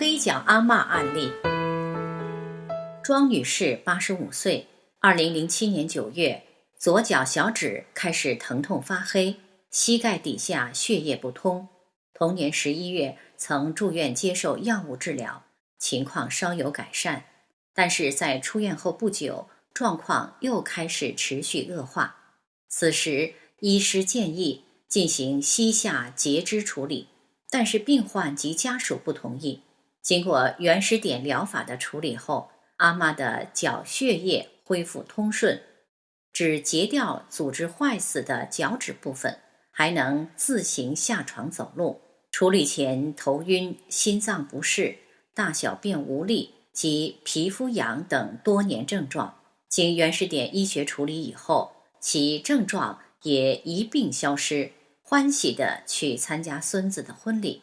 黑脚阿嬷案例。庄女士，八十五岁，二零零七年九月，左脚小指开始疼痛发黑，膝盖底下血液不通。同年十一月，曾住院接受药物治疗，情况稍有改善，但是在出院后不久，状况又开始持续恶化。此时，医师建议进行膝下截肢处理。但是病患及家属不同意。经过原始点疗法的处理后，阿妈的脚血液恢复通顺，只截掉组织坏死的脚趾部分，还能自行下床走路。处理前头晕、心脏不适、大小便无力及皮肤痒等多年症状，经原始点医学处理以后，其症状也一并消失。欢喜地去参加孙子的婚礼。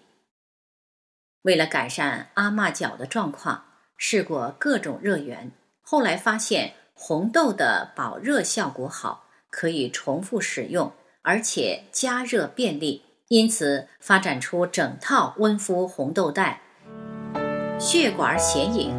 为了改善阿嬷脚的状况，试过各种热源，后来发现红豆的保热效果好，可以重复使用，而且加热便利，因此发展出整套温敷红豆袋、血管显影。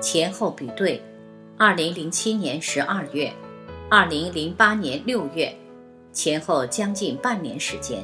前后比对，二零零七年十二月，二零零八年六月，前后将近半年时间。